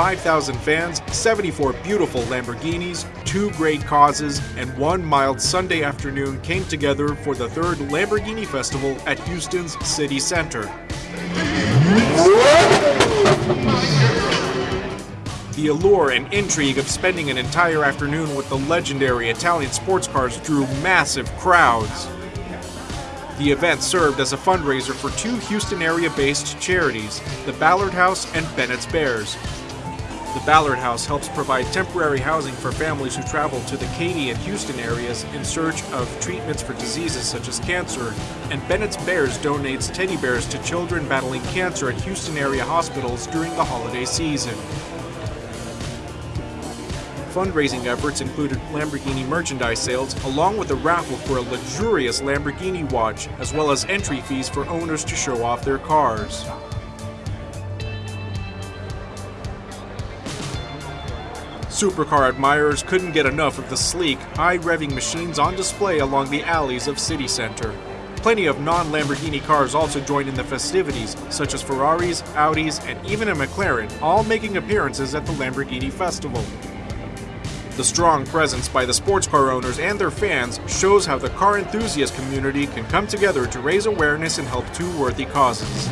5,000 fans, 74 beautiful Lamborghinis, two great causes, and one mild Sunday afternoon came together for the third Lamborghini Festival at Houston's City Center. The allure and intrigue of spending an entire afternoon with the legendary Italian sports cars drew massive crowds. The event served as a fundraiser for two Houston area based charities, the Ballard House and Bennett's Bears. The Ballard House helps provide temporary housing for families who travel to the Katy and Houston areas in search of treatments for diseases such as cancer, and Bennett's Bears donates teddy bears to children battling cancer at Houston area hospitals during the holiday season. Fundraising efforts included Lamborghini merchandise sales, along with a raffle for a luxurious Lamborghini watch, as well as entry fees for owners to show off their cars. Supercar admirers couldn't get enough of the sleek, high-revving machines on display along the alleys of City Center. Plenty of non-Lamborghini cars also joined in the festivities, such as Ferraris, Audis, and even a McLaren, all making appearances at the Lamborghini Festival. The strong presence by the sports car owners and their fans shows how the car enthusiast community can come together to raise awareness and help two worthy causes.